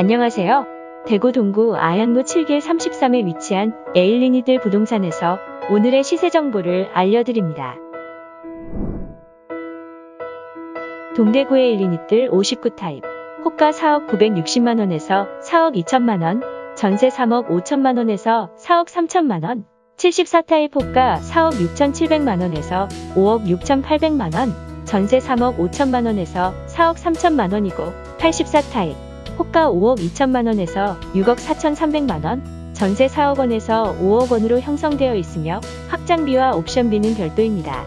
안녕하세요. 대구 동구 아양로 7길 33에 위치한 에일린의뜰 부동산에서 오늘의 시세 정보를 알려드립니다. 동대구의 에일린의뜰 59 타입, 호가 4억 960만원에서 4억 2천만원, 전세 3억 5천만원에서 4억 3천만원, 74 타입 호가 4억 6천7백만원에서 5억 6천8백만원, 전세 3억 5천만원에서 4억 3천만원이고 84 타입 호가 5억 2천만원에서 6억 4천3백만원, 전세 4억 원에서 5억 원으로 형성되어 있으며 확장비와 옵션비는 별도입니다.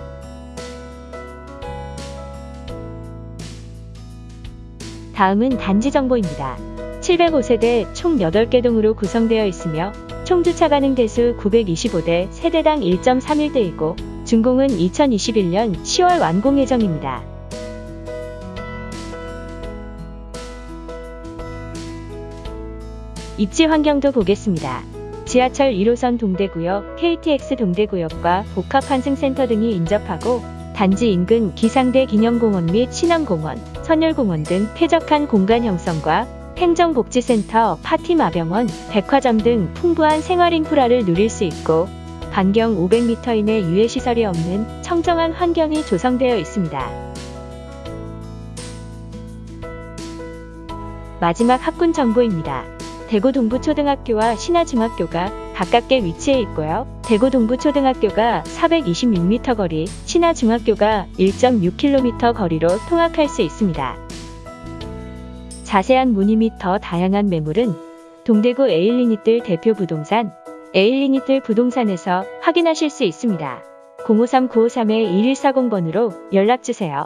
다음은 단지 정보입니다. 705세대 총 8개 동으로 구성되어 있으며 총 주차 가능 대수 925대 세대당 1.31대이고 준공은 2021년 10월 완공 예정입니다. 입지 환경도 보겠습니다. 지하철 1호선 동대구역, KTX 동대구역과 복합환승센터 등이 인접하고 단지 인근 기상대 기념공원 및 신암공원, 선열공원 등 쾌적한 공간 형성과 행정복지센터, 파티마병원, 백화점 등 풍부한 생활 인프라를 누릴 수 있고 반경 500m 이내 유해시설이 없는 청정한 환경이 조성되어 있습니다. 마지막 학군 정보입니다. 대구 동부초등학교와 신하중학교가 가깝게 위치해 있고요. 대구 동부초등학교가 426m 거리, 신하중학교가 1.6km 거리로 통학할 수 있습니다. 자세한 문의 및 더 다양한 매물은 동대구 에일리니뜰 대표 부동산 에일리니뜰 부동산에서 확인하실 수 있습니다. 053-953-1140번으로 연락주세요.